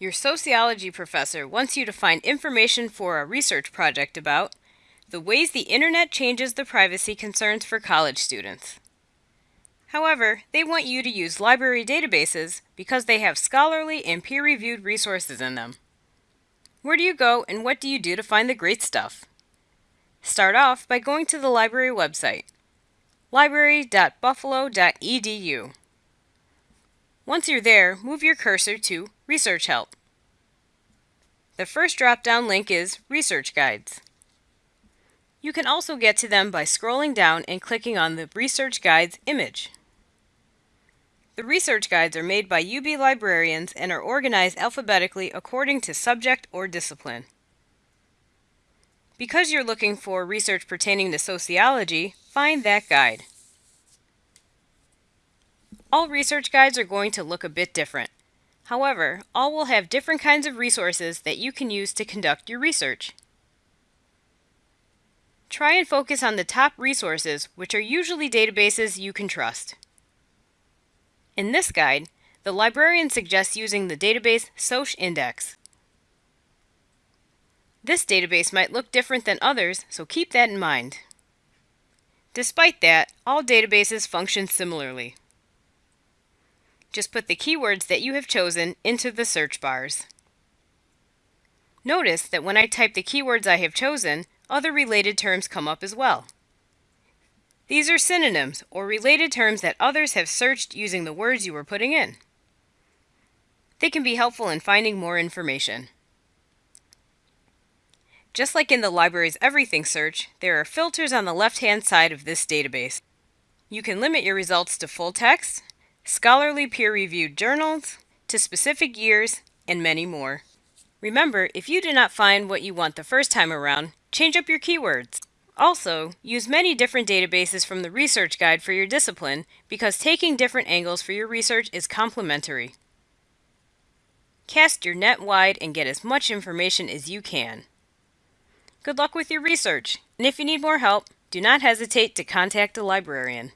Your sociology professor wants you to find information for a research project about the ways the internet changes the privacy concerns for college students. However, they want you to use library databases because they have scholarly and peer reviewed resources in them. Where do you go and what do you do to find the great stuff? Start off by going to the library website, library.buffalo.edu. Once you're there, move your cursor to Research Help. The first drop-down link is Research Guides. You can also get to them by scrolling down and clicking on the Research Guides image. The research guides are made by UB librarians and are organized alphabetically according to subject or discipline. Because you're looking for research pertaining to sociology, find that guide. All research guides are going to look a bit different. However, all will have different kinds of resources that you can use to conduct your research. Try and focus on the top resources, which are usually databases you can trust. In this guide, the librarian suggests using the database SocINDEX. This database might look different than others, so keep that in mind. Despite that, all databases function similarly. Just put the keywords that you have chosen into the search bars. Notice that when I type the keywords I have chosen, other related terms come up as well. These are synonyms, or related terms that others have searched using the words you were putting in. They can be helpful in finding more information. Just like in the library's Everything search, there are filters on the left-hand side of this database. You can limit your results to full text, scholarly peer-reviewed journals, to specific years, and many more. Remember, if you do not find what you want the first time around, change up your keywords. Also, use many different databases from the research guide for your discipline because taking different angles for your research is complementary. Cast your net wide and get as much information as you can. Good luck with your research, and if you need more help, do not hesitate to contact a librarian.